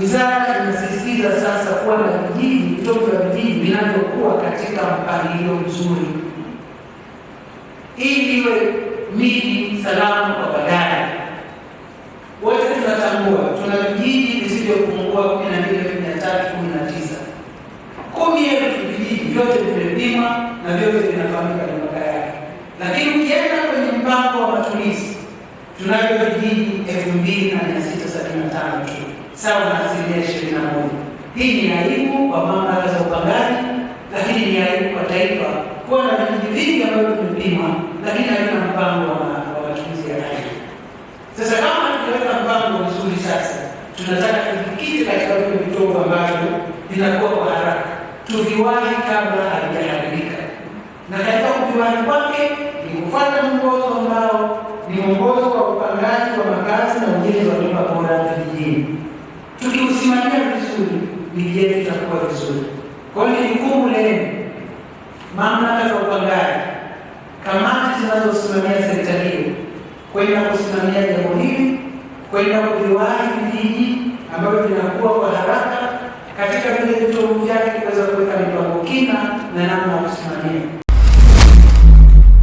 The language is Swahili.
Wizara inasisitiza sasa kuwa na vijiji, vitovu vya vijiji vinavyokuwa katika mpangilio mzuri. Ili iwe miji salama kwa baadaye. Wote tunatambua tuna vijiji visivyopungua kumi na mbili elfu mia tatu kumi na tisa. Kumi elfu vijiji vyote vimepimwa na vyote vinafahamika mipaka yake, lakini ukienda kwenye mpango wa matumizi tunavyo vijiji elfu mbili na mia sita sabini na tano tu sawa na asilimia ishirini na moja. Hii ni aibu kwa mamlaka za upangaji, lakini ni aibu kwa taifa kuwa na vijiji vingi ambavyo vimepimwa, lakini havina mpango wa matumizi ya ardhi. Sasa kama tukiweka mpango mzuri, sasa tunataka tujikite katika vile vitovu ambavyo vinakuwa kwa haraka, tuviwahi kabla halijaharibika, na katika kuviwahi kwake ni kufuata mwongozo ambao ni mwongozo wa upangaji wa makazi na ujenzi wa nyumba bora vijijini. Tukiusimamia vizuri, miji yetu itakuwa vizuri. Kwa hiyo ni jukumu lenu, mamlaka za upangaji, kamati zinazosimamia sekta hiyo, kwenda kusimamia jambo hili, kwenda kuviwahi vijiji ambavyo vinakuwa kwa haraka katika vile vitovu vyake, kuweza kuweka mipango kina na namna ya kusimamia